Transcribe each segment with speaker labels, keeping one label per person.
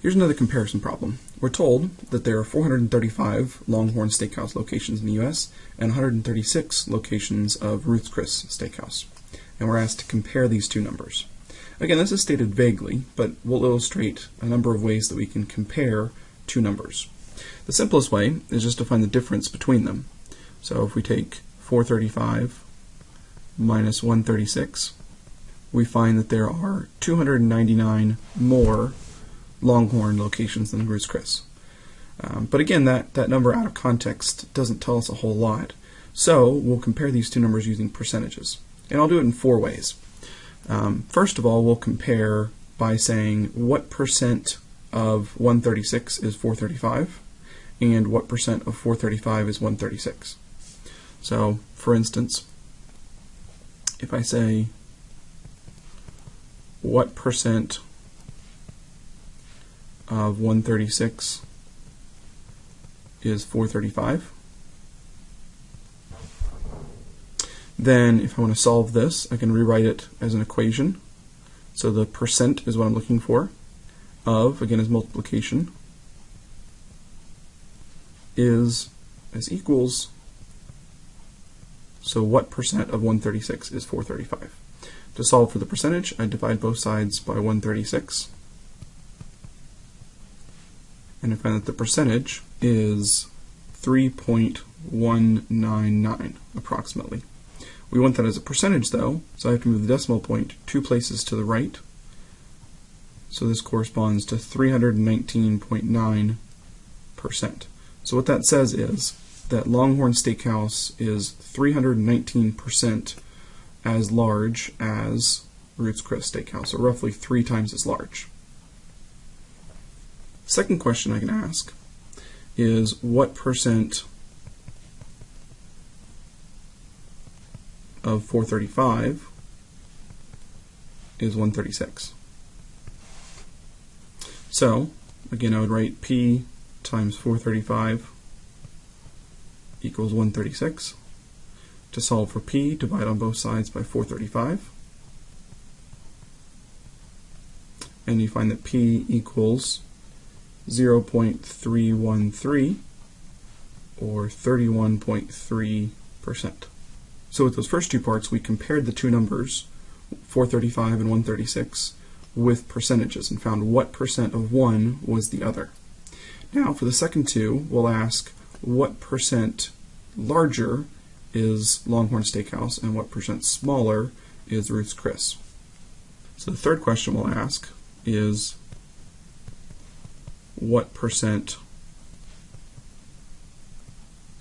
Speaker 1: Here's another comparison problem. We're told that there are 435 Longhorn Steakhouse locations in the U.S. and 136 locations of Ruth's Chris Steakhouse. And we're asked to compare these two numbers. Again, this is stated vaguely, but we'll illustrate a number of ways that we can compare two numbers. The simplest way is just to find the difference between them. So if we take 435 minus 136, we find that there are 299 more Longhorn locations than Ruth's Chris. Um, but again, that, that number out of context doesn't tell us a whole lot. So we'll compare these two numbers using percentages. And I'll do it in four ways. Um, first of all, we'll compare by saying what percent of 136 is 435 and what percent of 435 is 136. So, for instance, if I say what percent of 136 is 435. Then if I want to solve this, I can rewrite it as an equation. So the percent is what I'm looking for. Of, again, is multiplication, is as equals, so what percent of 136 is 435? To solve for the percentage, I divide both sides by 136 and I find that the percentage is 3.199 approximately. We want that as a percentage though, so I have to move the decimal point two places to the right. So this corresponds to 319.9%. So what that says is that Longhorn Steakhouse is 319% as large as Ruth's Chris Steakhouse, or roughly three times as large. Second question I can ask is what percent of 435 is 136? So, again, I would write P times 435 equals 136. To solve for P, divide on both sides by 435. And you find that P equals 0.313 or 31.3%. So with those first two parts, we compared the two numbers, 435 and 136, with percentages and found what percent of one was the other. Now for the second two, we'll ask what percent larger is Longhorn Steakhouse and what percent smaller is Ruth's Chris. So the third question we'll ask is what percent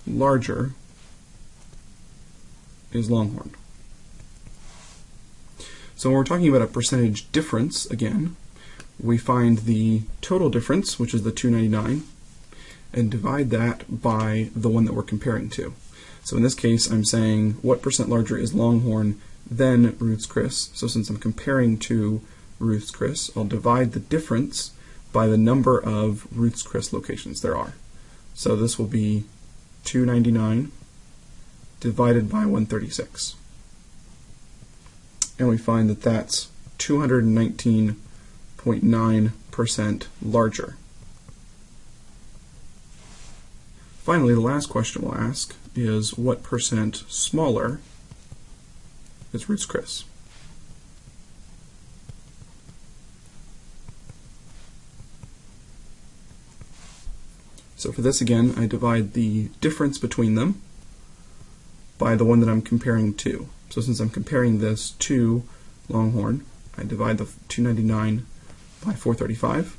Speaker 1: larger is Longhorn. So when we're talking about a percentage difference, again, we find the total difference, which is the 299, and divide that by the one that we're comparing to. So in this case, I'm saying what percent larger is Longhorn than Ruth's Chris. So since I'm comparing to Ruth's Chris, I'll divide the difference by the number of Ruth's Chris locations there are. So this will be 299 divided by 136. And we find that that's 219.9% larger. Finally, the last question we'll ask is what percent smaller is Ruth's Chris? So for this again, I divide the difference between them by the one that I'm comparing to. So since I'm comparing this to Longhorn, I divide the 299 by 435.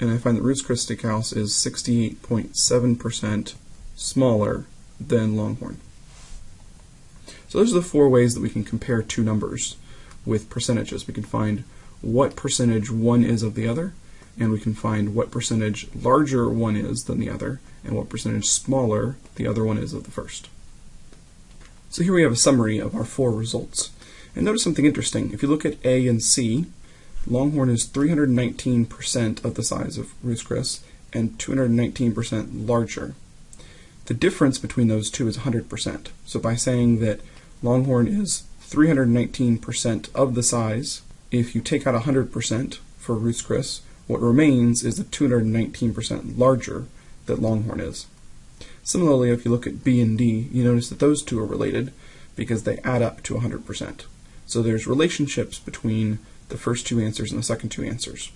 Speaker 1: And I find that Ruth's Chris House is 68.7% smaller than Longhorn. So those are the four ways that we can compare two numbers with percentages. We can find what percentage one is of the other, and we can find what percentage larger one is than the other and what percentage smaller the other one is of the first. So here we have a summary of our four results. And notice something interesting. If you look at A and C, Longhorn is 319% of the size of Ruth's and 219% larger. The difference between those two is 100%. So by saying that Longhorn is 319% of the size if you take out 100% for Ruth's what remains is the 219% larger that Longhorn is. Similarly, if you look at B and D, you notice that those two are related because they add up to 100%. So there's relationships between the first two answers and the second two answers.